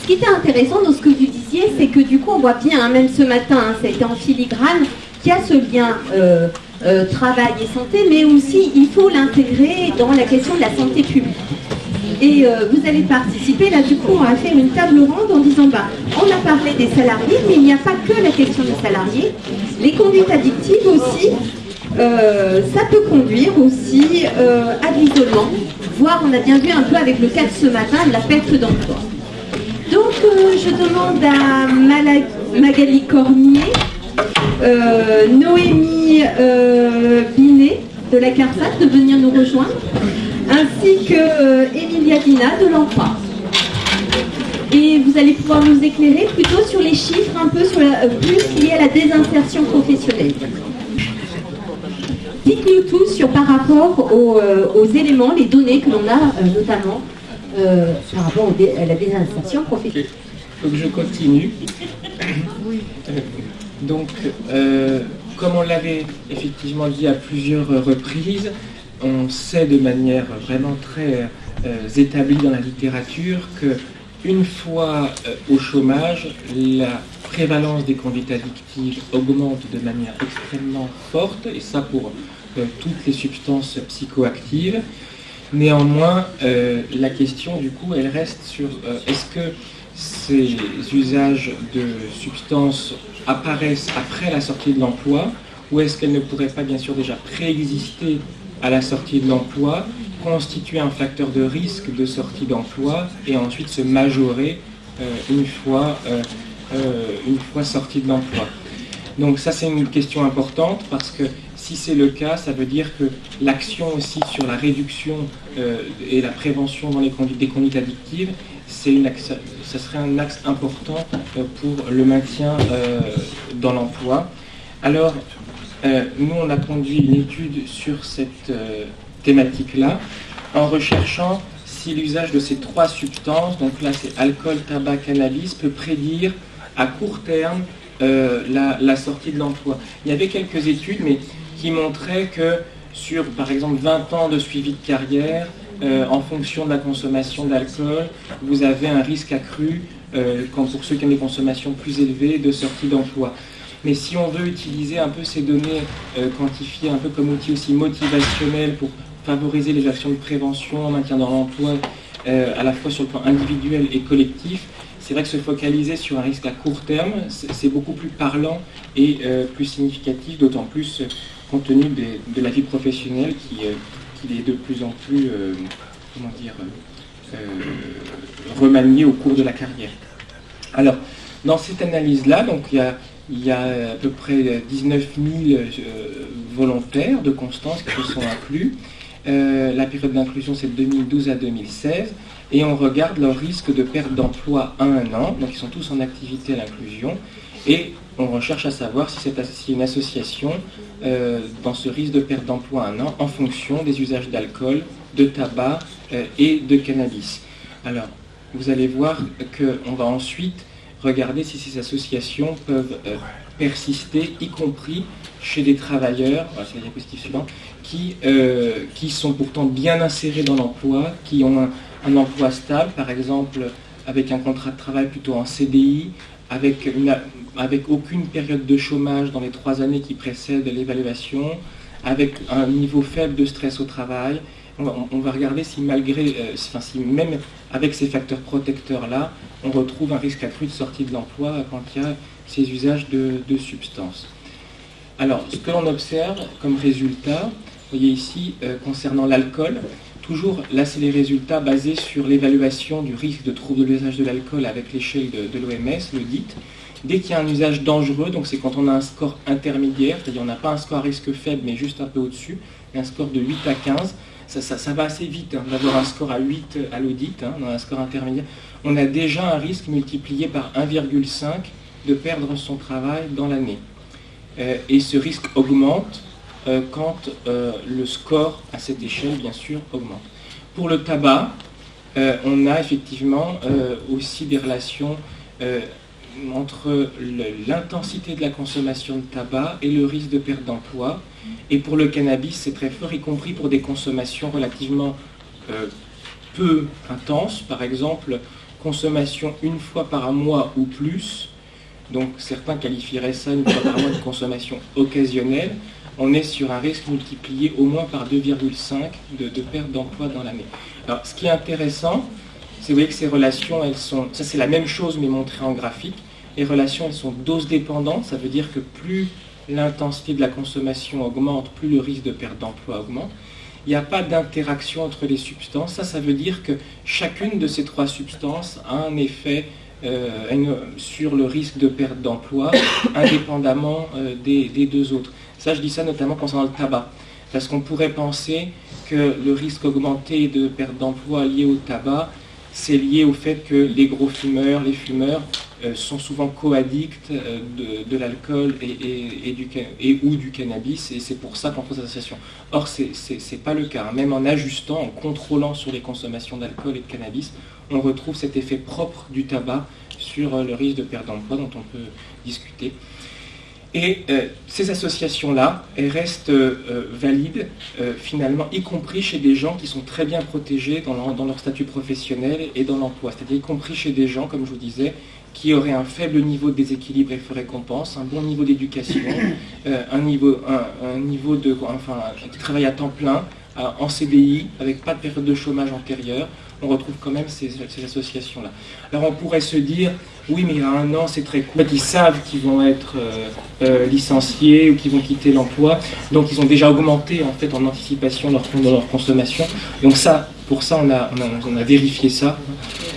Ce qui était intéressant dans ce que vous disiez, c'est que du coup, on voit bien, hein, même ce matin, hein, en filigrane, qu'il y a ce lien euh, euh, travail et santé, mais aussi il faut l'intégrer dans la question de la santé publique. Et euh, vous allez participer, là du coup on faire une table ronde en disant, bah, on a parlé des salariés, mais il n'y a pas que la question des salariés. Les conduites addictives aussi, ça peut conduire aussi à l'isolement, voire on a bien vu un peu avec le cas de ce matin, de la perte d'emploi. Donc je demande à Magali Cormier, euh, Noémie euh, Binet de la CARSAT de venir nous rejoindre, ainsi que euh, Emilia Dina de l'emploi. Et vous allez pouvoir nous éclairer plutôt sur les chiffres un peu sur plus liés à la désinsertion professionnelle. Dites-nous tout sur par rapport aux, éléments, les données que l'on a notamment par rapport à la désinsertion professionnelle. Donc je continue. Donc, euh, comme on l'avait effectivement dit à plusieurs reprises, on sait de manière vraiment très euh, établie dans la littérature que une fois euh, au chômage, la prévalence des conduites addictives augmente de manière extrêmement forte, et ça pour toutes les substances psychoactives. Néanmoins, la question du coup, elle reste sur est-ce que ces usages de substances apparaissent après la sortie de l'emploi ou est-ce qu'elles ne pourraient pas bien sûr déjà préexister à la sortie de l'emploi, constituer un facteur de risque de sortie d'emploi et ensuite se majorer euh, une, fois, euh, euh, une fois sortie de l'emploi. Donc ça c'est une question importante parce que si c'est le cas, ça veut dire que l'action aussi sur la réduction et la prévention dans les conduites, des conduites addictives, une, ce serait un axe important pour le maintien dans l'emploi. Alors, euh, nous, on a conduit une étude sur cette thématique-là en recherchant si l'usage de ces trois substances, donc là c'est alcool, tabac, cannabis, peut prédire à court terme la, sortie de l'emploi. Il y avait quelques études, mais qui montraient que sur, par exemple, 20 ans de suivi de carrière, euh, en fonction de la consommation d'alcool, vous avez un risque accru, euh, pour ceux qui ont des consommations plus élevées, de sortie d'emploi. Mais si on veut utiliser un peu ces données euh, quantifiées un peu comme outil aussi motivationnel pour favoriser les actions de prévention, maintien dans l'emploi, à la fois sur le plan individuel et collectif, c'est vrai que se focaliser sur un risque à court terme, c'est beaucoup plus parlant et plus significatif, d'autant plus compte tenu de la vie professionnelle qui, il est de plus en plus, euh, comment dire, euh, euh, remanié au cours de la carrière. Alors, dans cette analyse-là, il y a il y a à peu près 19 000 volontaires de Constance qui sont inclus. la période d'inclusion, c'est de 2012 à 2016. Et on regarde leur risque de perte d'emploi à un an. Donc, ils sont tous en activité à l'inclusion. Et on recherche à savoir si c'est une association euh, dans ce risque de perte d'emploi un an en fonction des usages d'alcool, de tabac euh, et de cannabis. Alors, vous allez voir qu'on va ensuite regarder si ces associations peuvent euh, persister, y compris chez des travailleurs, c'est la diapositive suivante, qui, qui sont pourtant bien insérés dans l'emploi, qui ont un, emploi stable, par exemple avec un contrat de travail plutôt en CDI, avec avec aucune période de chômage dans les trois années qui précèdent l'évaluation, avec un niveau faible de stress au travail. On va, regarder si malgré, euh, enfin, si même avec ces facteurs protecteurs-là, on retrouve un risque accru de sortie de l'emploi quand il y a ces usages de, substances. Alors, ce que l'on observe comme résultat, vous voyez ici, euh, concernant l'alcool, toujours là c'est les résultats basés sur l'évaluation du risque de trouble de l'usage de l'alcool avec l'échelle de, de l'OMS, le DIT. Dès qu'il y a un usage dangereux, donc c'est quand on a un score intermédiaire, c'est-à-dire on n'a pas un score à risque faible, mais juste un peu au-dessus, un score de 8 à 15, ça, va assez vite hein, d'avoir un score à 8 à l'audit, dans un score intermédiaire. On a déjà un risque multiplié par 1,5 de perdre son travail dans l'année. Euh, et ce risque augmente euh, quand euh, le score à cette échelle, bien sûr, augmente. Pour le tabac, on a effectivement aussi des relations entre l'intensité de la consommation de tabac et le risque de perte d'emploi. Et pour le cannabis, c'est très fort, y compris pour des consommations relativement euh, peu intenses. Par exemple, consommation une fois par mois ou plus. Donc certains qualifieraient ça une fois par mois de consommation occasionnelle. On est sur un risque multiplié au moins par 2,5 de, perte d'emploi dans l'année. Alors ce qui est intéressant, vous voyez que ces relations, elles sont, ça c'est la même chose mais montré en graphique. Les relations, elles sont dose dépendantes, ça veut dire que plus l'intensité de la consommation augmente, plus le risque de perte d'emploi augmente. Il n'y a pas d'interaction entre les substances. Ça, ça veut dire que chacune de ces trois substances a un effet euh, sur le risque de perte d'emploi, indépendamment euh, des, des, deux autres. Ça, je dis ça notamment concernant le tabac. Parce qu'on pourrait penser que le risque augmenté de perte d'emploi lié au tabac c'est lié au fait que les gros fumeurs, les fumeurs, euh, sont souvent co-addicts euh, de, l'alcool et, ou du cannabis, et c'est pour ça qu'on pose l'association. Or, ce n'est pas le cas. Même en ajustant, en contrôlant sur les consommations d'alcool et de cannabis, on retrouve cet effet propre du tabac sur euh, le risque de perte d'emploi dont on peut discuter. Et euh, ces associations-là, elles restent euh, euh, valides finalement, y compris chez des gens qui sont très bien protégés dans leur, statut professionnel et dans l'emploi. C'est-à-dire y compris chez des gens, comme je vous disais, qui auraient un faible niveau de déséquilibre et récompense, un bon niveau d'éducation, un, niveau, un, niveau de, enfin, travail à temps plein, en CDI, avec pas de période de chômage antérieure, on retrouve quand même ces, associations-là. Alors on pourrait se dire, oui, mais il y a un an, c'est très court. ils savent qu'ils vont être euh, euh, licenciés ou qu'ils vont quitter l'emploi, donc ils ont déjà augmenté en fait en anticipation leur, leur consommation. Donc ça, pour ça, on a, on a, vérifié ça,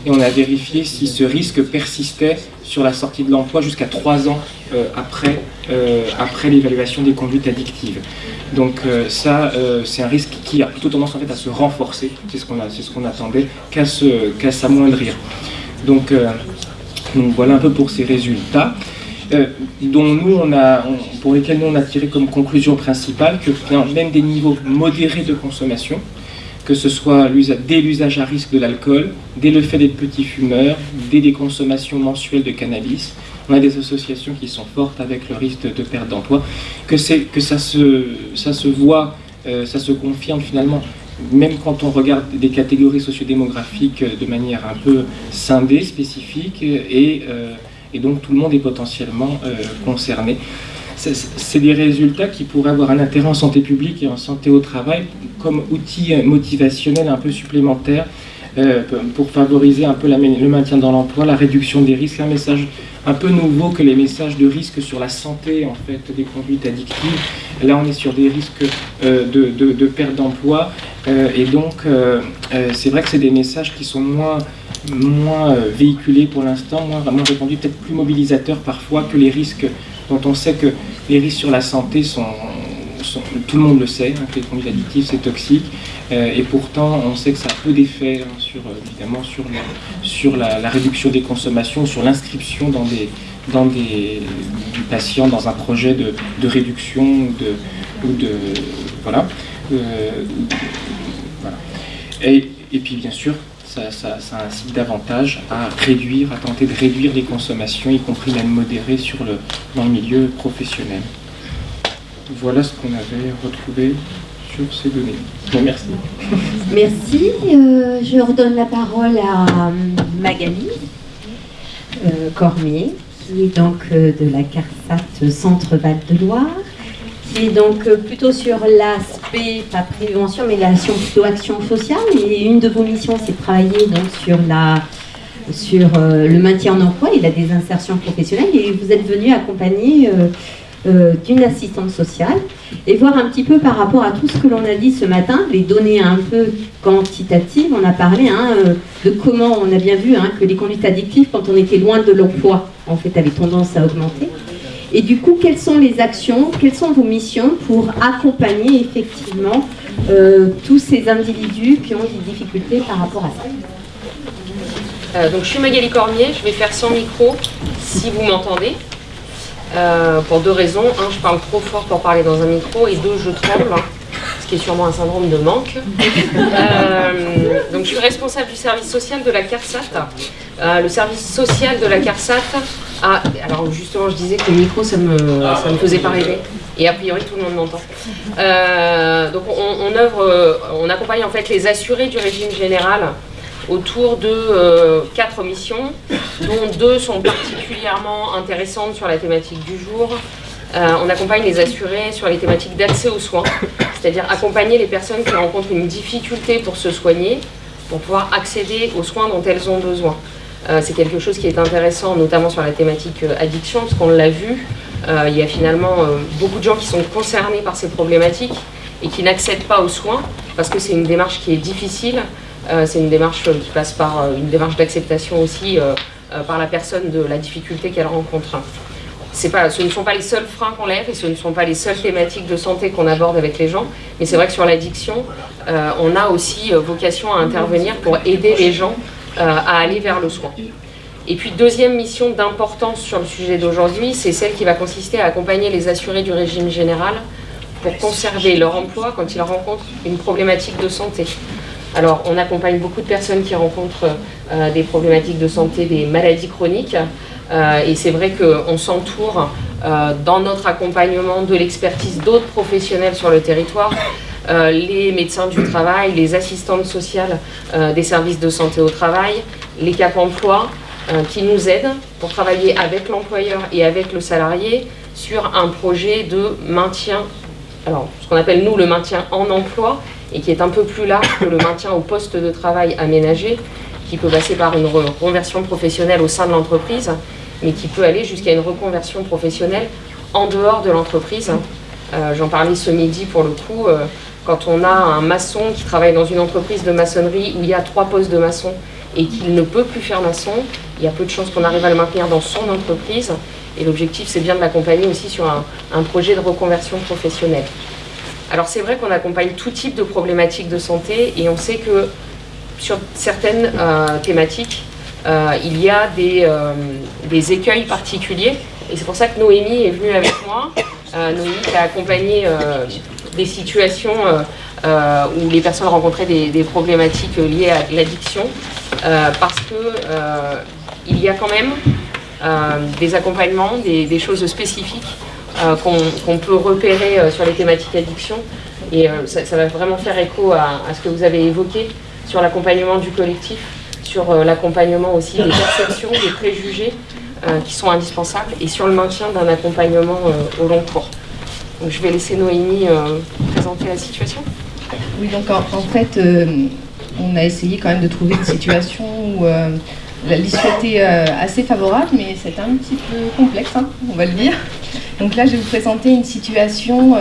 et on a vérifié si ce risque persistait sur la sortie de l'emploi jusqu'à trois ans euh, après, après l'évaluation des conduites addictives. Donc euh, ça, euh, c'est un risque qui a plutôt tendance en fait à se renforcer, c'est ce qu'on ce qu'on attendait, qu'à s'amoindrir. Donc, euh, donc, voilà un peu pour ces résultats. dont nous, on a, pour lesquels nous on a tiré comme conclusion principale que même des niveaux modérés de consommation, que ce soit dès l'usage à risque de l'alcool, dès le fait d'être petit fumeur, dès des consommations mensuelles de cannabis, on a des associations qui sont fortes avec le risque de, perte d'emploi, que, que ça, se, ça se voit, euh, ça se confirme finalement, même quand on regarde des catégories sociodémographiques de manière un peu scindée, spécifique, et, euh, et donc tout le monde est potentiellement euh, concerné. C'est des résultats qui pourraient avoir un intérêt en santé publique et en santé au travail comme outil motivationnel un peu supplémentaire pour favoriser un peu le maintien dans l'emploi, la réduction des risques, un message un peu nouveau que les messages de risque sur la santé en fait des conduites addictives. Là, on est sur des risques euh, de, perte d'emploi euh, et donc euh, c'est vrai que c'est des messages qui sont moins moins véhiculés pour l'instant, moins, répandus, peut-être plus mobilisateurs parfois que les risques dont on sait que les risques sur la santé sont, tout le monde le sait, hein, que les conduites addictives c'est toxique, et pourtant on sait que ça a peu d'effet hein, sur, évidemment sur, sur la, réduction des consommations, sur l'inscription dans des, dans des, du patient dans un projet de, de réduction de, ou de euh, voilà. Et, et, puis bien sûr ça, ça, ça, incite davantage à réduire, à tenter de réduire les consommations, y compris même modérées sur le, dans le milieu professionnel. Voilà ce qu'on avait retrouvé ces données. Merci. Merci. Euh, je redonne la parole à euh, Magali euh, Cormier, qui est donc de la CARSAT Centre Val de Loire, qui est donc plutôt sur l'aspect, pas prévention, mais l'action plutôt action sociale. Et une de vos missions, c'est travailler donc sur la sur le maintien en emploi et la désinsertion professionnelle. Et vous êtes venu accompagner euh, d'une assistante sociale et voir un petit peu par rapport à tout ce que l'on a dit ce matin, les données un peu quantitatives. On a parlé hein, euh, de comment on a bien vu hein, que les conduites addictives, quand on était loin de l'emploi, en fait, avaient tendance à augmenter. Et du coup, quelles sont les actions, quelles sont vos missions pour accompagner effectivement euh, tous ces individus qui ont des difficultés par rapport à ça donc je suis Magali Cormier, je vais faire sans micro si vous m'entendez. Euh, pour deux raisons. Un, je parle trop fort pour parler dans un micro, et deux, je tremble. ce qui est sûrement un syndrome de manque. Euh, donc je suis responsable du service social de la CARSAT. Euh, le service social de la CARSAT a... Alors justement, je disais que le micro, ça me, ça me faisait pas rêver. Et a priori, tout le monde m'entend. Donc on, on, œuvre, on accompagne en fait les assurés du régime général autour de quatre missions, dont deux sont particulièrement intéressantes sur la thématique du jour. Euh, on accompagne les assurés sur les thématiques d'accès aux soins, c'est-à-dire accompagner les personnes qui rencontrent une difficulté pour se soigner, pour pouvoir accéder aux soins dont elles ont besoin. Euh, c'est quelque chose qui est intéressant, notamment sur la thématique euh, addiction, parce qu'on l'a vu, il y a finalement beaucoup de gens qui sont concernés par ces problématiques et qui n'accèdent pas aux soins, parce que c'est une démarche qui est difficile, c'est une démarche qui passe par une démarche d'acceptation aussi par la personne de la difficulté qu'elle rencontre ce ne sont pas les seuls freins qu'on lève et ce ne sont pas les seules thématiques de santé qu'on aborde avec les gens, mais c'est vrai que sur l'addiction, euh, on a aussi euh, vocation à intervenir pour aider les gens euh, à aller vers le soin. Et puis deuxième mission d'importance sur le sujet d'aujourd'hui, c'est celle qui va consister à accompagner les assurés du régime général pour conserver leur emploi quand ils rencontrent une problématique de santé. Alors on accompagne beaucoup de personnes qui rencontrent des problématiques de santé, des maladies chroniques, euh, et c'est vrai qu'on s'entoure euh, dans notre accompagnement de l'expertise d'autres professionnels sur le territoire, euh, les médecins du travail, les assistantes sociales des services de santé au travail, les CAP emploi, qui nous aident pour travailler avec l'employeur et avec le salarié sur un projet de maintien, alors ce qu'on appelle nous le maintien en emploi, et qui est un peu plus large que le maintien au poste de travail aménagé, qui peut passer par une reconversion professionnelle au sein de l'entreprise, mais qui peut aller jusqu'à une reconversion professionnelle en dehors de l'entreprise. Euh, j'en parlais ce midi pour le coup, euh, quand on a un maçon qui travaille dans une entreprise de maçonnerie où il y a trois postes de maçon et qu'il ne peut plus faire maçon, il y a peu de chances qu'on arrive à le maintenir dans son entreprise. Et l'objectif, c'est bien de l'accompagner aussi sur un, projet de reconversion professionnelle. Alors c'est vrai qu'on accompagne tout type de problématiques de santé et on sait que sur certaines euh, thématiques, euh, il y a euh, des, écueils particuliers. Et c'est pour ça que Noémie est venue avec moi. Noémie qui a accompagné des situations où les personnes rencontraient des, problématiques liées à l'addiction, parce qu'il y a quand même des accompagnements, des, choses spécifiques qu'on peut repérer sur les thématiques addiction. Et ça, va vraiment faire écho à, ce que vous avez évoqué sur l'accompagnement du collectif, sur euh, l'accompagnement aussi des perceptions, des préjugés euh, qui sont indispensables et sur le maintien d'un accompagnement euh, au long cours. Je vais laisser Noémie présenter la situation. Oui, donc en, fait, on a essayé quand même de trouver une situation où l'issue était assez favorable, mais c'est un petit peu complexe, hein, on va le dire. Donc là, je vais vous présenter une situation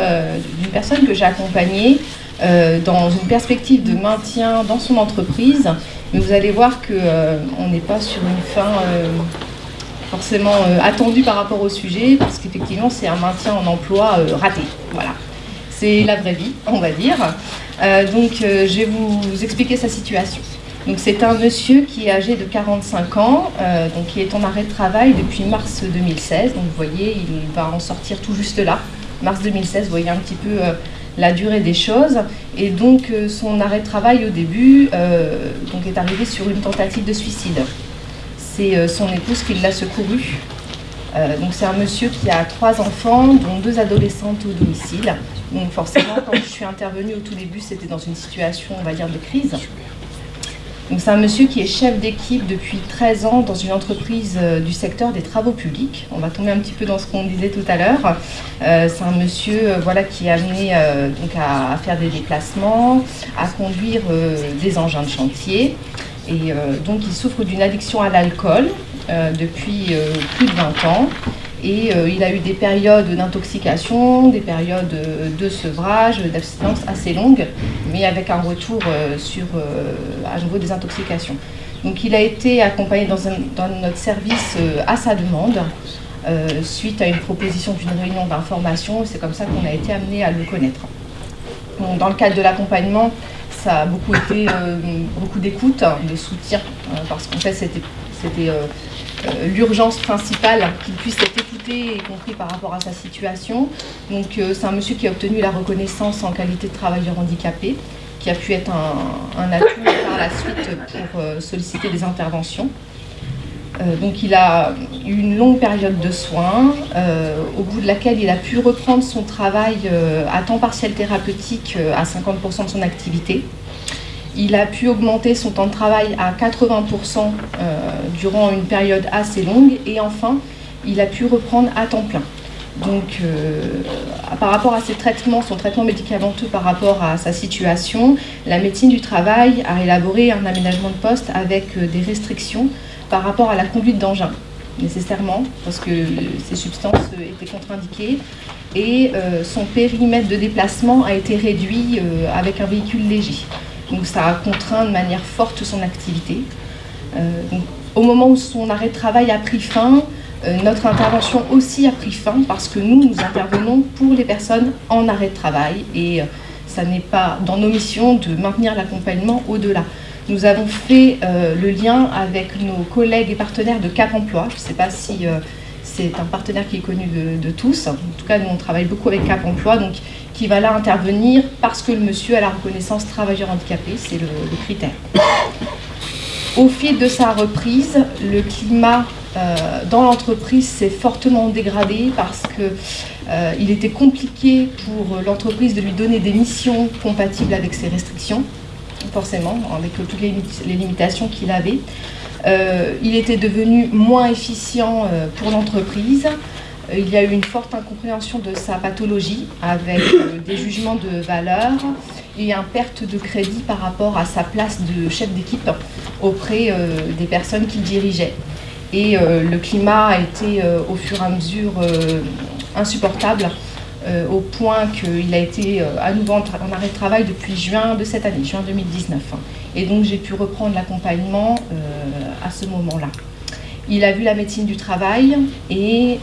d'une personne que j'ai accompagnée euh, dans une perspective de maintien dans son entreprise. Mais vous allez voir qu'on euh, n'est pas sur une fin euh, forcément attendue par rapport au sujet, parce qu'effectivement, c'est un maintien en emploi raté. Voilà. C'est la vraie vie, on va dire. donc, je vais vous expliquer sa situation. Donc, c'est un monsieur qui est âgé de 45 ans, donc qui est en arrêt de travail depuis mars 2016. Donc, vous voyez, il va en sortir tout juste là. Mars 2016, vous voyez un petit peu la durée des choses. Et donc euh, son arrêt de travail au début euh, donc est arrivé sur une tentative de suicide. C'est euh, son épouse qui l'a secouru. donc c'est un monsieur qui a trois enfants, dont deux adolescentes au domicile. Donc forcément, quand je suis intervenue au tout début, c'était dans une situation, on va dire, de crise c'est un monsieur qui est chef d'équipe depuis 13 ans dans une entreprise euh, du secteur des travaux publics. On va tomber un petit peu dans ce qu'on disait tout à l'heure. Euh, c'est un monsieur euh, qui est amené donc à, faire des déplacements, à conduire des engins de chantier. Et donc il souffre d'une addiction à l'alcool depuis plus de 20 ans. Et euh, il a eu des périodes d'intoxication, des périodes de sevrage, d'abstinence assez longues, mais avec un retour euh, sur, euh, à nouveau des intoxications. Donc il a été accompagné dans, notre service à sa demande, suite à une proposition d'une réunion d'information. C'est comme ça qu'on a été amené à le connaître. dans le cadre de l'accompagnement, ça a beaucoup été beaucoup d'écoute, de soutien, parce qu'en fait c'était l'urgence principale, qu'il puisse être écouté et compris par rapport à sa situation. Donc c'est un monsieur qui a obtenu la reconnaissance en qualité de travailleur handicapé, qui a pu être un, atout par la suite pour solliciter des interventions. Euh, donc il a eu une longue période de soins, euh, au bout de laquelle il a pu reprendre son travail euh, à temps partiel thérapeutique à 50% de son activité. Il a pu augmenter son temps de travail à 80% durant une période assez longue et enfin il a pu reprendre à temps plein. Donc, par rapport à ses traitements, son traitement médicamenteux par rapport à sa situation, la médecine du travail a élaboré un aménagement de poste avec des restrictions par rapport à la conduite d'engin, nécessairement, parce que ces substances étaient contre-indiquées, et euh, son périmètre de déplacement a été réduit euh, avec un véhicule léger. Donc ça a contraint de manière forte son activité. Euh, au moment où son arrêt de travail a pris fin, notre intervention aussi a pris fin parce que nous, nous intervenons pour les personnes en arrêt de travail et ça n'est pas dans nos missions de maintenir l'accompagnement au-delà. Nous avons fait euh, le lien avec nos collègues et partenaires de Cap Emploi. Je ne sais pas si euh, c'est un partenaire qui est connu de, tous. En tout cas, nous, on travaille beaucoup avec Cap Emploi, donc qui va là intervenir parce que le monsieur a la reconnaissance travailleur handicapé, c'est le, critère. Au fil de sa reprise, le climat euh, dans l'entreprise s'est fortement dégradé parce qu'il était compliqué pour l'entreprise de lui donner des missions compatibles avec ses restrictions forcément, avec toutes les, limitations qu'il avait. Euh, il était devenu moins efficient euh, pour l'entreprise. Euh, il y a eu une forte incompréhension de sa pathologie avec des jugements de valeur et un perte de crédit par rapport à sa place de chef d'équipe auprès des personnes qu'il dirigeait. Et le climat a été au fur et à mesure insupportable euh, au point qu'il a été euh, à nouveau en, arrêt de travail depuis juin de cette année, juin 2019. Et donc j'ai pu reprendre l'accompagnement euh, à ce moment-là. Il a vu la médecine du travail et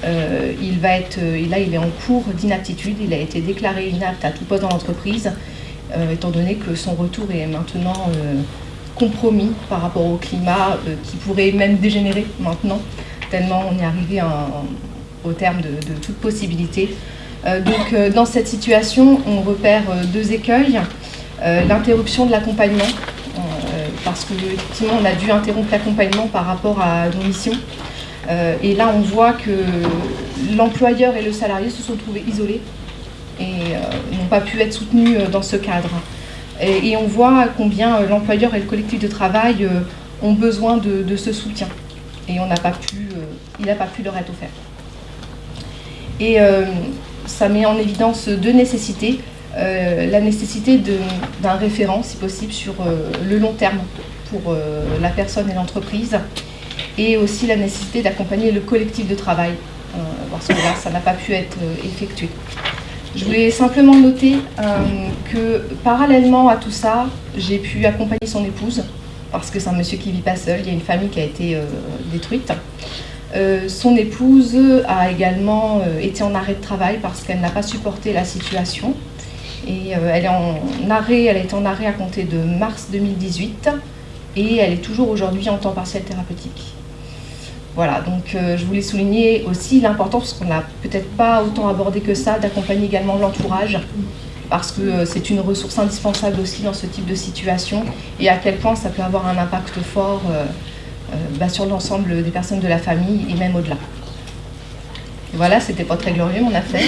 il va être, là il est en cours d'inaptitude, il a été déclaré inapte à tout poste dans l'entreprise, étant donné que son retour est maintenant compromis par rapport au climat qui pourrait même dégénérer maintenant, tellement on est arrivé au terme de, de toute possibilité donc euh, dans cette situation, on repère euh, deux écueils. L'interruption de l'accompagnement, parce qu'effectivement on a dû interrompre l'accompagnement par rapport à nos missions. et là on voit que l'employeur et le salarié se sont trouvés isolés et n'ont pas pu être soutenus dans ce cadre. Et, on voit combien l'employeur et le collectif de travail ont besoin de, ce soutien. Et on n'a pas pu, il n'a pas pu leur être offert. Et ça met en évidence deux nécessités. Euh, la nécessité d'un référent, si possible, sur euh, le long terme pour euh, la personne et l'entreprise, et aussi la nécessité d'accompagner le collectif de travail, parce que là, ça n'a pas pu être effectué. Je voulais simplement noter que parallèlement à tout ça, j'ai pu accompagner son épouse, parce que c'est un monsieur qui vit pas seul, il y a une famille qui a été détruite. Euh, son épouse a également euh, été en arrêt de travail parce qu'elle n'a pas supporté la situation. Et euh, elle est en arrêt, elle est en arrêt à compter de mars 2018 et elle est toujours aujourd'hui en temps partiel thérapeutique. Voilà, donc je voulais souligner aussi l'importance, qu'on n'a peut-être pas autant abordé que ça, d'accompagner également l'entourage, parce que c'est une ressource indispensable aussi dans ce type de situation, et à quel point ça peut avoir un impact fort bah, sur l'ensemble des personnes de la famille et même au-delà. Voilà, c'était pas très glorieux mon affaire,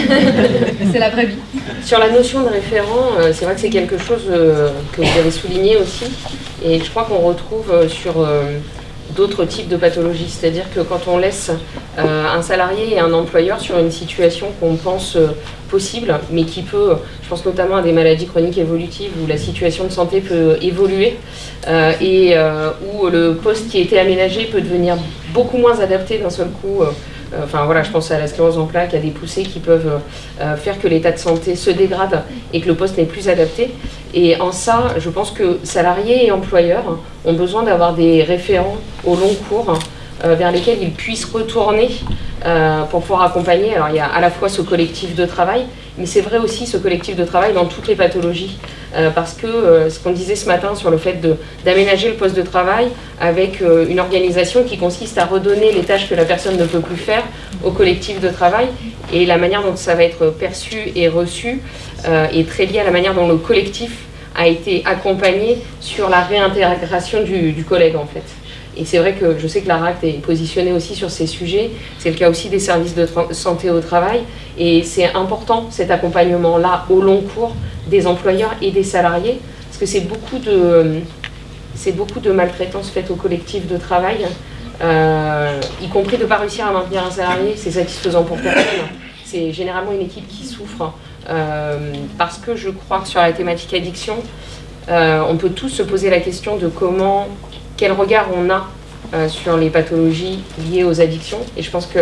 c'est la vraie vie. Sur la notion de référent, euh, c'est vrai que c'est quelque chose euh, que vous avez souligné aussi, et je crois qu'on retrouve sur d'autres types de pathologies. C'est-à-dire que quand on laisse un salarié et un employeur sur une situation qu'on pense possible, mais qui peut, je pense notamment à des maladies chroniques évolutives où la situation de santé peut évoluer euh, et euh, où le poste qui été aménagé peut devenir beaucoup moins adapté d'un seul coup. Euh, enfin voilà, je pense à la sclérose en plaques, à des poussées qui peuvent faire que l'état de santé se dégrade et que le poste n'est plus adapté. Et en ça, je pense que salariés et employeurs ont besoin d'avoir des référents au long cours vers lesquels ils puissent retourner euh, pour pouvoir accompagner. Alors il y a à la fois ce collectif de travail, mais c'est vrai aussi ce collectif de travail dans toutes les pathologies Euh, parce que ce qu'on disait ce matin sur le fait d'aménager le poste de travail avec une organisation qui consiste à redonner les tâches que la personne ne peut plus faire au collectif de travail et la manière dont ça va être perçu et reçu est très liée à la manière dont le collectif a été accompagné sur la réintégration du collègue en fait. Et c'est vrai que je sais que l'ARACT est positionné aussi sur ces sujets. C'est le cas aussi des services de santé au travail. Et c'est important cet accompagnement-là au long cours des employeurs et des salariés. Parce que c'est beaucoup de, c'est beaucoup de maltraitance faite au collectif de travail, euh, y compris de ne pas réussir à maintenir un salarié. C'est satisfaisant pour personne. C'est généralement une équipe qui souffre. Euh, parce que je crois que sur la thématique addiction, euh, on peut tous se poser la question de comment quel regard on a euh, sur les pathologies liées aux addictions. Et je pense que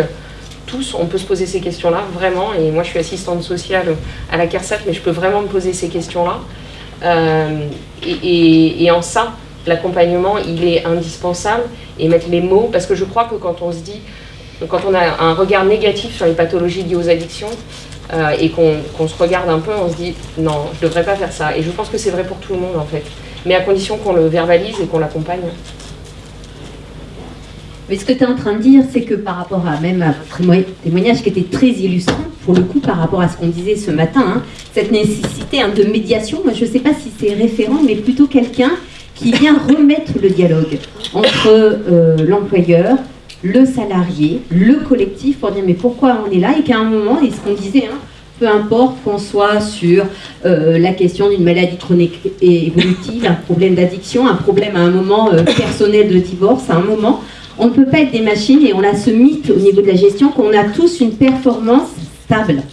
tous, on peut se poser ces questions-là, vraiment. Et moi, je suis assistante sociale à la CARSAT, mais je peux vraiment me poser ces questions-là. Euh, et, en ça, l'accompagnement, il est indispensable. Et mettre les mots, parce que je crois que quand on se dit, quand on a un regard négatif sur les pathologies liées aux addictions, euh, et qu'on se regarde un peu, on se dit non, je ne devrais pas faire ça. Et je pense que c'est vrai pour tout le monde en fait mais à condition qu'on le verbalise et qu'on l'accompagne. Mais ce que tu es en train de dire, c'est que par rapport à même à votre témoignage qui était très illustrant, pour le coup, par rapport à ce qu'on disait ce matin, hein, cette nécessité hein, de médiation, moi je ne sais pas si c'est référent, mais plutôt quelqu'un qui vient remettre le dialogue entre euh, l'employeur, le salarié, le collectif, pour dire mais pourquoi on est là, et qu'à un moment, et ce qu'on disait, hein, peu importe qu'on soit sur euh, la question d'une maladie chronique et évolutive, un problème d'addiction, un problème à un moment euh, personnel de divorce, à un moment, on ne peut pas être des machines et on a ce mythe au niveau de la gestion qu'on a tous une performance stable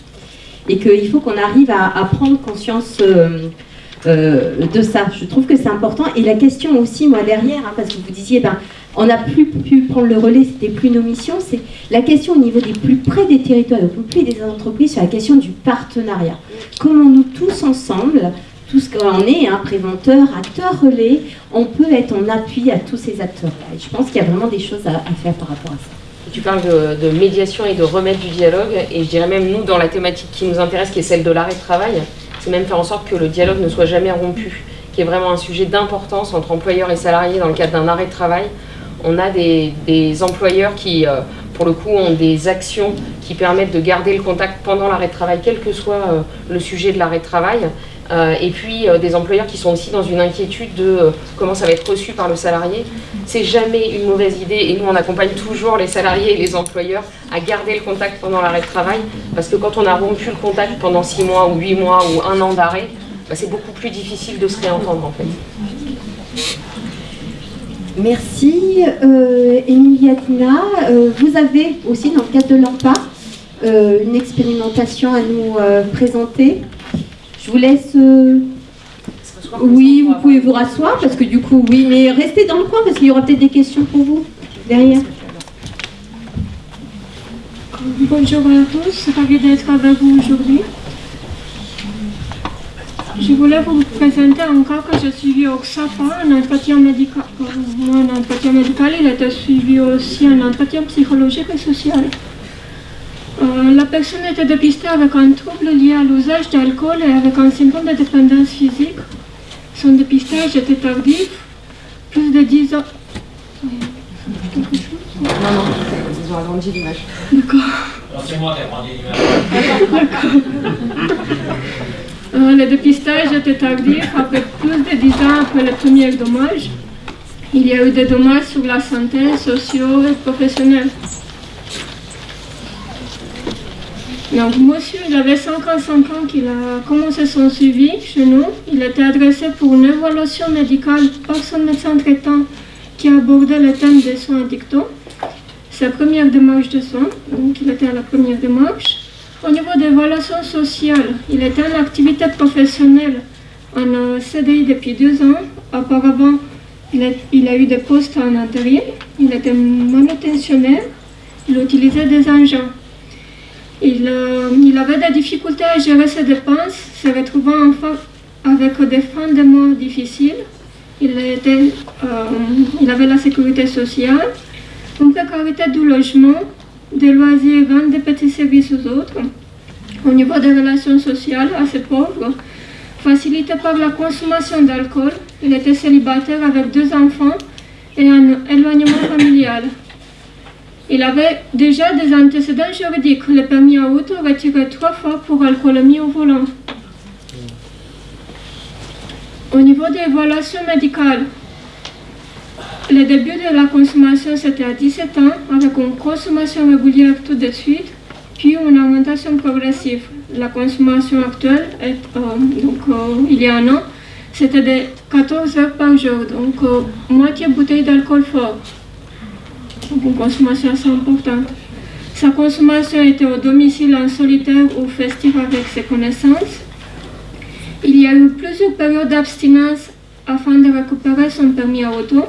et qu'il faut qu'on arrive à, prendre conscience euh, de ça. Je trouve que c'est important. Et la question aussi, moi, derrière, hein, parce que vous disiez, ben, on n'a plus pu prendre le relais, c'était plus nos missions, c'est la question au niveau des plus près des territoires, au plus près des entreprises, sur la question du partenariat. Comment nous tous ensemble, tout ce qu'on est, hein, préventeur, acteur relais, on peut être en appui à tous ces acteurs-là. Je pense qu'il y a vraiment des choses à, faire par rapport à ça. Tu parles de, médiation et de remettre du dialogue, et je dirais même nous, dans la thématique qui nous intéresse, qui est celle de l'arrêt de travail, c'est même faire en sorte que le dialogue ne soit jamais rompu, qui est vraiment un sujet d'importance entre employeurs et salariés dans le cadre d'un arrêt de travail, on a des, employeurs qui, euh, pour le coup, ont des actions qui permettent de garder le contact pendant l'arrêt de travail, quel que soit euh, le sujet de l'arrêt de travail. Euh, et puis des employeurs qui sont aussi dans une inquiétude de comment ça va être reçu par le salarié. C'est jamais une mauvaise idée et nous on accompagne toujours les salariés et les employeurs à garder le contact pendant l'arrêt de travail parce que quand on a rompu le contact pendant six mois ou huit mois ou un an d'arrêt, bah, c'est beaucoup plus difficile de se réentendre en fait. Merci. Euh, Emilia euh, vous avez aussi dans le cadre de l'AMPA euh, une expérimentation à nous euh, présenter. Je vous laisse... Oui, vous pouvez vous rasseoir parce que du coup, oui, mais restez dans le coin parce qu'il y aura peut-être des questions pour vous derrière. Bonjour à tous, ravi d'être avec vous aujourd'hui. Je voulais vous présenter encore que je suivi au XAPA, un entretien médical. un entretien médical, il était suivi aussi un entretien psychologique et social. Euh, la personne était dépistée avec un trouble lié à l'usage d'alcool et avec un syndrome de dépendance physique. Son dépistage était tardif, plus de 10 ans. Non, non, ils ont agrandi l'image. D'accord. Alors c'est moi qui ai agrandi l'image. Euh, le dépistage était tardif, après plus de 10 ans après le premier dommage. Il y a eu des dommages sur la santé, sociaux et professionnelle. Donc, monsieur, il avait 55 ans qu'il a commencé son suivi chez nous. Il était adressé pour une évaluation médicale par son médecin traitant qui a abordé le thème des soins addictants. Sa première démarche de soins, donc il était à la première démarche. Au niveau des relations sociales, il était en activité professionnelle en CDI depuis deux ans. Auparavant, il a, eu des postes en intérim. Il était manutentionnaire. Il utilisait des engins. Euh, il, avait des difficultés à gérer ses dépenses, se retrouvant enfin avec des fins de mois difficiles. Il, euh, il avait la sécurité sociale, une précarité du logement, des loisirs, vendre des petits services aux autres. Au niveau des relations sociales assez pauvres, facilité par la consommation d'alcool. Il était célibataire avec deux enfants et un éloignement familial. Il avait déjà des antécédents juridiques, le permis à auto retiré trois fois pour alcoolémie au volant. Au niveau des évaluations médicales, le début de la consommation c'était à 17 ans, avec une consommation régulière tout de suite, puis une augmentation progressive. La consommation actuelle, est, euh, donc, euh, il y a un an, c'était de 14 heures par jour, donc euh, moitié bouteille d'alcool fort. Donc une consommation assez importante. Sa consommation était au domicile en solitaire ou festif avec ses connaissances. Il y a eu plusieurs périodes d'abstinence afin de récupérer son permis à auto.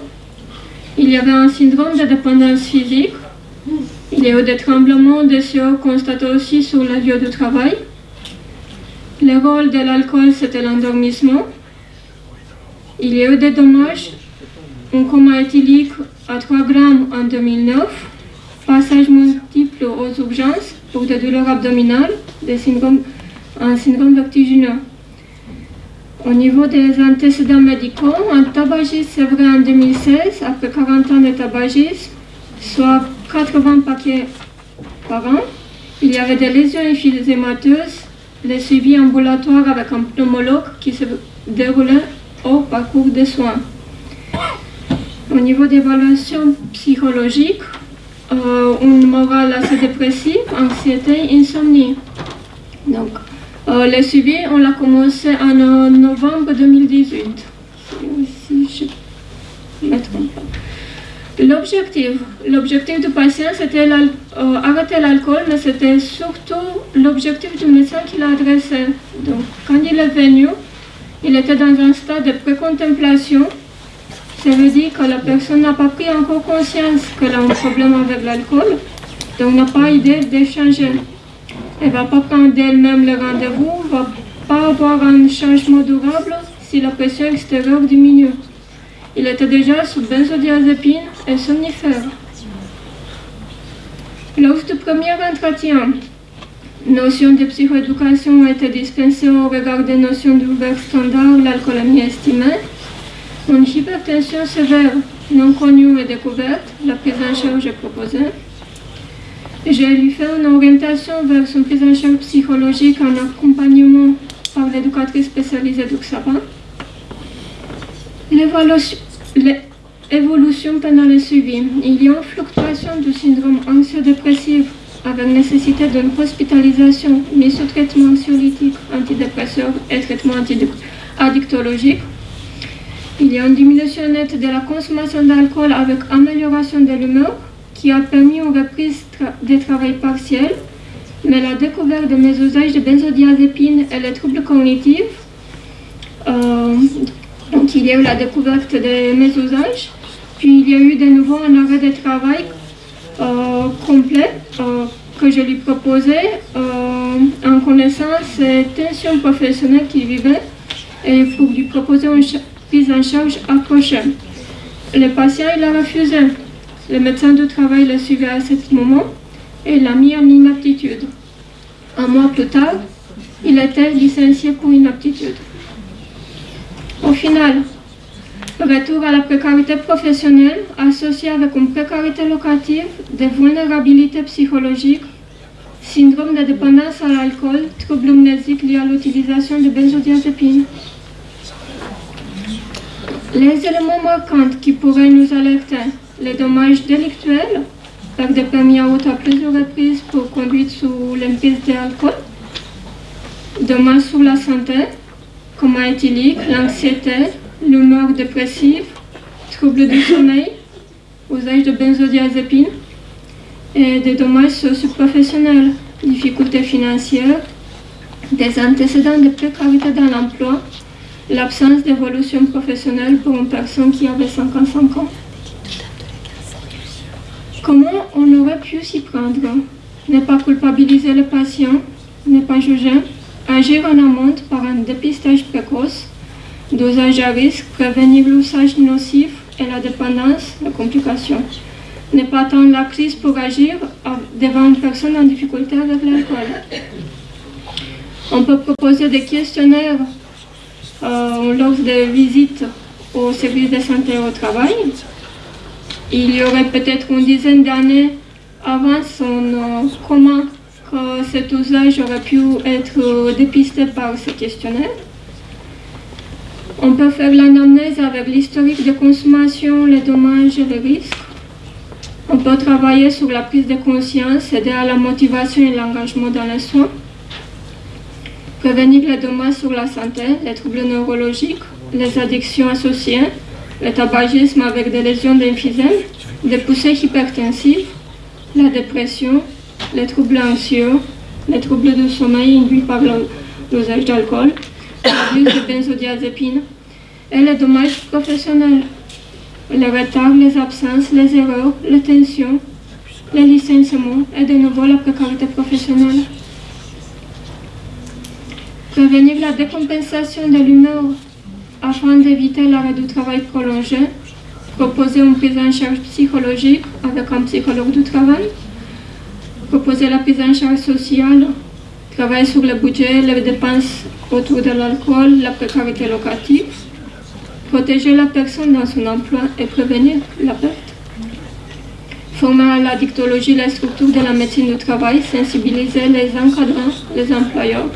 Il y avait un syndrome de dépendance physique. Il y a eu des tremblements de sueur constatés aussi sur la lieu de travail. Le rôle de l'alcool, c'était l'endormissement. Il y a eu des dommages, un coma éthylique à 3 grammes en 2009, passage multiple aux urgences pour des douleurs abdominales, un syndrome vertigineux. Au niveau des antécédents médicaux, un tabagisme sévré en 2016, après 40 ans de tabagisme, soit 80 paquets par an. Il y avait des lésions infilzémateuses, le suivi ambulatoire avec un pneumologue qui se déroulait au parcours de soins. Au niveau d'évaluation psychologique, euh, une morale assez dépressive, anxiété, insomnie. Donc, le suivi, on l'a commencé en euh, novembre 2018. Si je me trompe pas. L'objectif, du patient, c'était arrêter l'alcool, mais c'était surtout l'objectif du médecin qui l'a adressé. Donc, quand il est venu, il était dans un stade de précontemplation. Ça veut dire que la personne n'a pas pris encore conscience qu'elle a un problème avec l'alcool, donc n'a pas idée d'échanger. Elle ne va pas prendre d'elle-même le rendez-vous, ne va pas avoir un changement durable si la pression extérieure diminue. Il était déjà sous benzodiazépine et somnifère. Lors du premier entretien, notions de psychoéducation ont été dispensées au regard des notions d'ouvert standard, l'alcoolémie estimée, une hypertension sévère non connue et découverte, la prise en charge est proposée. J'ai lui fait une orientation vers son prise en charge psychologique en accompagnement par l'éducatrice spécialisée d'Uxapa. L'évolution pendant le suivi. Il y a une fluctuation du syndrome anxio-dépressif avec nécessité d'une hospitalisation mise sous traitement anxiolytique, antidépresseur et traitement addictologique. Il y a une diminution nette de la consommation d'alcool avec amélioration de l'humeur qui a permis une reprise des travail partiels, mais la découverte de mes usages de benzodiazépine et les troubles cognitifs euh, donc il y a eu la découverte de mes usages, puis il y a eu de nouveau un arrêt de travail euh, complet euh, que je lui proposais en connaissance des tensions professionnelles qu'il vivait et pour lui proposer une prise en charge approchée. Le patient, il a refusé. Le médecin du travail l'a suivi à ce moment et l'a mis en inaptitude. Un mois plus tard, il était licencié pour inaptitude. Au final, retour à la précarité professionnelle associée avec une précarité locative, des vulnérabilités psychologiques, syndrome de dépendance à l'alcool, troubles amnésiques liés à l'utilisation de benzodiazépines. Les éléments marquants qui pourraient nous alerter, les dommages délictuels, par des permis à auto à plusieurs reprises pour conduite sous l'emprise d'alcool, dommages sur la santé, coma éthylique, l'anxiété, l'humeur dépressive, troubles du sommeil, usage de benzodiazépine et des dommages socio-professionnels, difficultés financières, des antécédents de précarité dans l'emploi, l'absence d'évolution professionnelle pour une personne qui avait 55 ans. Comment on aurait pu s'y prendre? Ne pas culpabiliser le patient, ne pas juger, agir en amont par un dépistage précoce, dosage à risque, prévenir l'usage nocif et la dépendance, les complications. Ne pas attendre la crise pour agir devant une personne en difficulté avec l'alcool. On peut proposer des questionnaires lors des visites au service de santé au travail. Il y aurait peut-être une dizaine d'années avant son comment que cet usage aurait pu être dépisté par ce questionnaire. On peut faire l'analyse avec l'historique de consommation, les dommages et les risques. On peut travailler sur la prise de conscience, aider à la motivation et l'engagement dans les soins. Prévenir les dommages sur la santé, les troubles neurologiques, les addictions associées, le tabagisme avec des lésions d'emphysème, des poussées hypertensives, la dépression, les troubles anxieux, les troubles de sommeil induits par l'usage d'alcool, l'abus de benzodiazépines et les dommages professionnels, les retards, les absences, les erreurs, les tensions, les licenciements et de nouveau la précarité professionnelle. Prévenir la décompensation de l'humeur afin d'éviter l'arrêt du travail prolongé, proposer une prise en charge psychologique avec un psychologue du travail, proposer la prise en charge sociale, travailler sur le budget, les dépenses autour de l'alcool, la précarité locative, protéger la personne dans son emploi et prévenir la perte. Former à la dictologie la structure de la médecine du travail, sensibiliser les encadrants, les employeurs.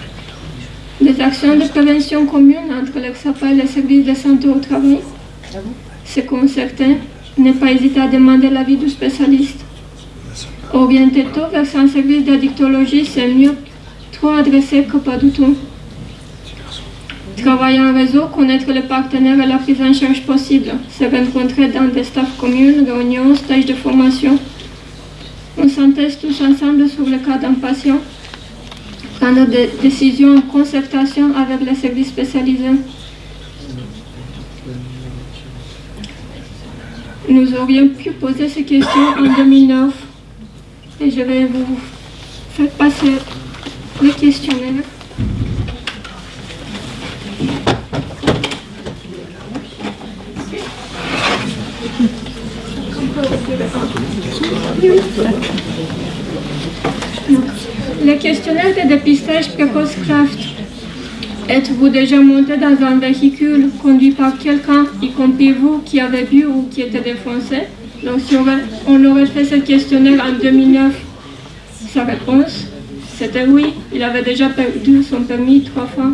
Des actions de prévention communes entre l'EXAPA et les services de santé au travail. Se concerter, ne pas hésiter à demander l'avis du spécialiste. Orienter tôt vers un service de dictologie, c'est mieux trop adressé que pas du tout. Travailler en réseau, connaître les partenaires et la prise en charge possible, se rencontrer dans des staffs communes, réunions, stages de formation. On s'intègre tous ensemble sur le cas d'un patient, prendre des décisions en concertation avec les services spécialisés. Nous aurions pu poser ces questions en 2009 et je vais vous faire passer. Le questionnaire de dépistage précoce Craft. Êtes-vous déjà monté dans un véhicule conduit par quelqu'un, y compris vous, qui avez bu ou qui était défoncé Donc si on aurait fait ce questionnaire en 2009, sa réponse, c'était oui, il avait déjà perdu son permis trois fois.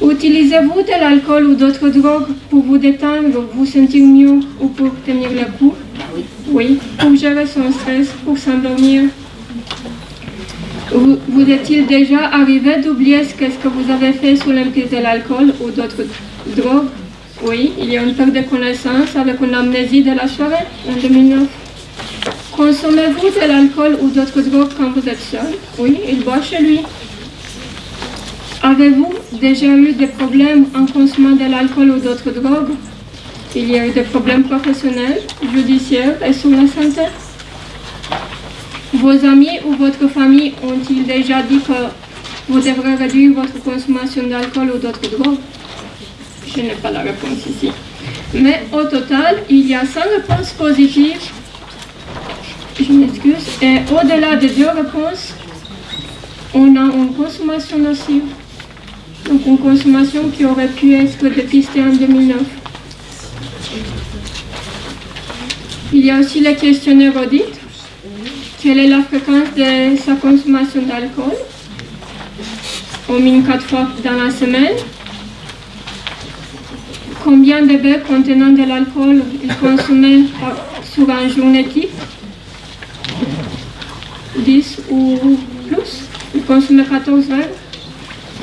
Utilisez-vous de l'alcool ou d'autres drogues pour vous détendre, vous sentir mieux ou pour tenir le coup? Oui, pour gérer son stress, pour s'endormir. Vous, vous est-il déjà arrivé d'oublier ce que vous avez fait sous l'empire de l'alcool ou d'autres drogues? Oui, il y a une perte de connaissance avec une amnésie de la soirée en 2009. Consommez-vous de l'alcool ou d'autres drogues quand vous êtes seul? Oui, il boit chez lui. Avez-vous déjà eu des problèmes en consommant de l'alcool ou d'autres drogues? Il y a eu des problèmes professionnels, judiciaires et sur la santé? Vos amis ou votre famille ont-ils déjà dit que vous devrez réduire votre consommation d'alcool ou d'autres drogues? Je n'ai pas la réponse ici. Mais au total, il y a 100 réponses positives. Je m'excuse. Et au-delà des deux réponses, on a une consommation nocive. Donc une consommation qui aurait pu être dépistée en 2009. Il y a aussi le questionnaire audit. Quelle est la fréquence de sa consommation d'alcool? Au minimum quatre fois dans la semaine. Combien de verres contenant de l'alcool il consommait sur un journée type? 10 ou plus? Il consommait 14 verres.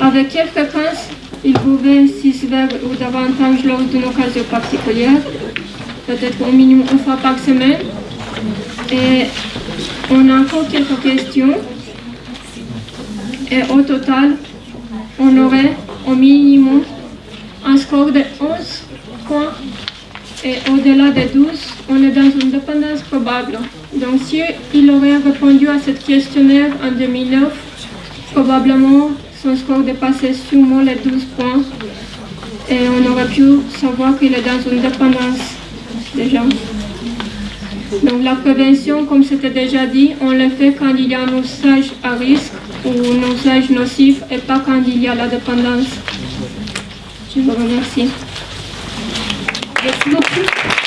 Avec quelle fréquence il buvait 6 verres ou davantage lors d'une occasion particulière, peut-être au minimum une fois par semaine. Et on a encore quelques questions. Et au total, on aurait au minimum un score de 11 points. Et au-delà de 12, on est dans une dépendance probable. Donc si il aurait répondu à ce questionnaire en 2009, probablement son score dépassait sûrement les 12 points et on aurait pu savoir qu'il est dans une dépendance déjà. Donc la prévention, comme c'était déjà dit, on le fait quand il y a un usage à risque ou un usage nocif et pas quand il y a la dépendance. Je vous remercie. Merci beaucoup.